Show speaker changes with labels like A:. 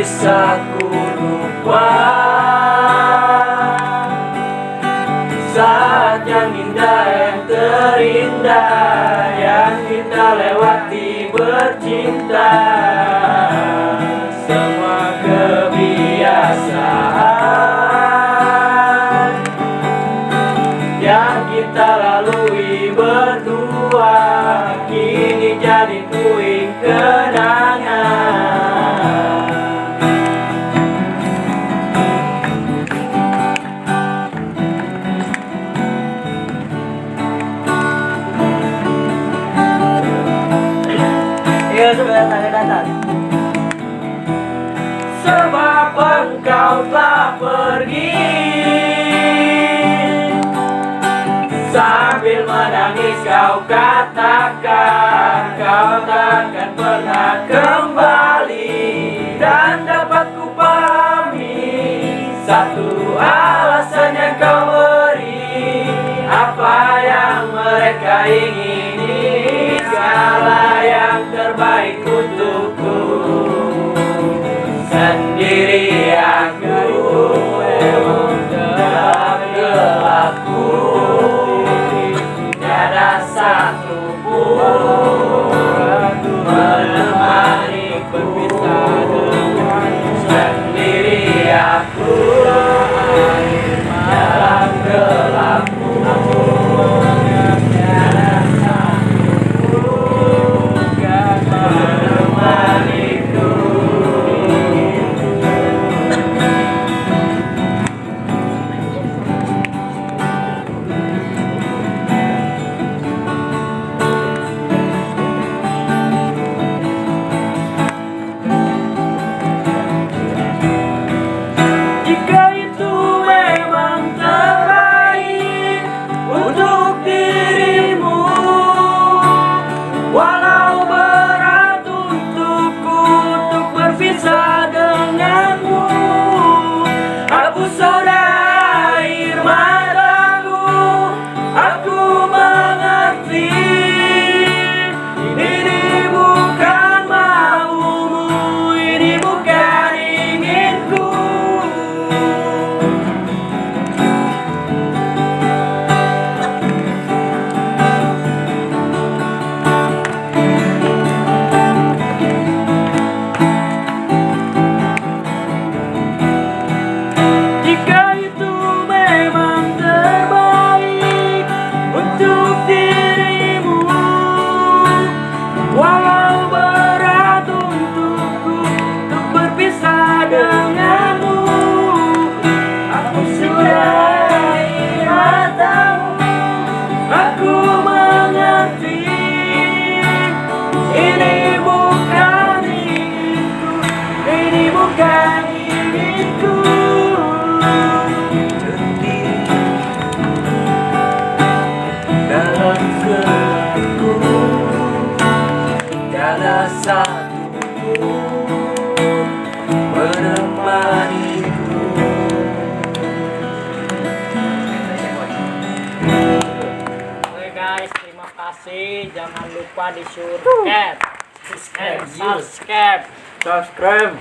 A: bisa ku lupa. Saat yang indah yang terindah Yang kita lewati bercinta. Semua kebiasaan Yang kita lalui berdua Kini jadi puing engkau telah pergi. Sambil menangis kau katakan Kau takkan pernah kembali. Dan dapat ku pahami Satu alasan yang kau beri Apa yang mereka ingini. Segala yang terbaik Menemaniku
B: Oke guys, terima kasih. Jangan lupa di subscribe, and subscribe.
A: Subscribe